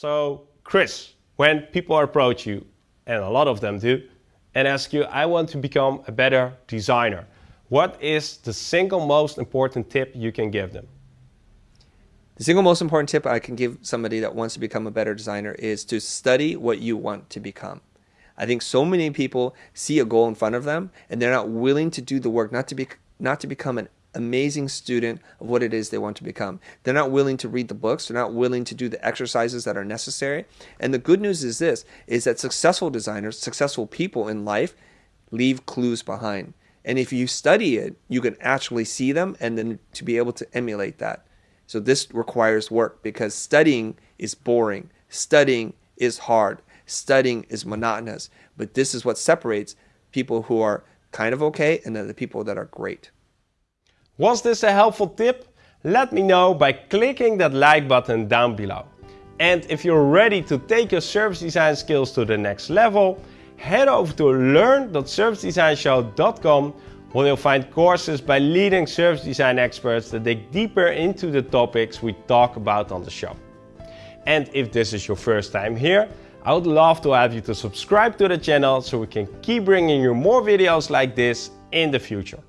So, Chris, when people approach you, and a lot of them do, and ask you, I want to become a better designer, what is the single most important tip you can give them? The single most important tip I can give somebody that wants to become a better designer is to study what you want to become. I think so many people see a goal in front of them and they're not willing to do the work, not to be not to become an amazing student of what it is they want to become. They're not willing to read the books. They're not willing to do the exercises that are necessary. And the good news is this, is that successful designers, successful people in life leave clues behind. And if you study it, you can actually see them and then to be able to emulate that. So this requires work because studying is boring. Studying is hard. Studying is monotonous. But this is what separates people who are kind of okay and then the people that are great. Was this a helpful tip? Let me know by clicking that like button down below. And if you're ready to take your service design skills to the next level, head over to learn.servicedesignshow.com where you'll find courses by leading service design experts that dig deeper into the topics we talk about on the show. And if this is your first time here, I would love to have you to subscribe to the channel so we can keep bringing you more videos like this in the future.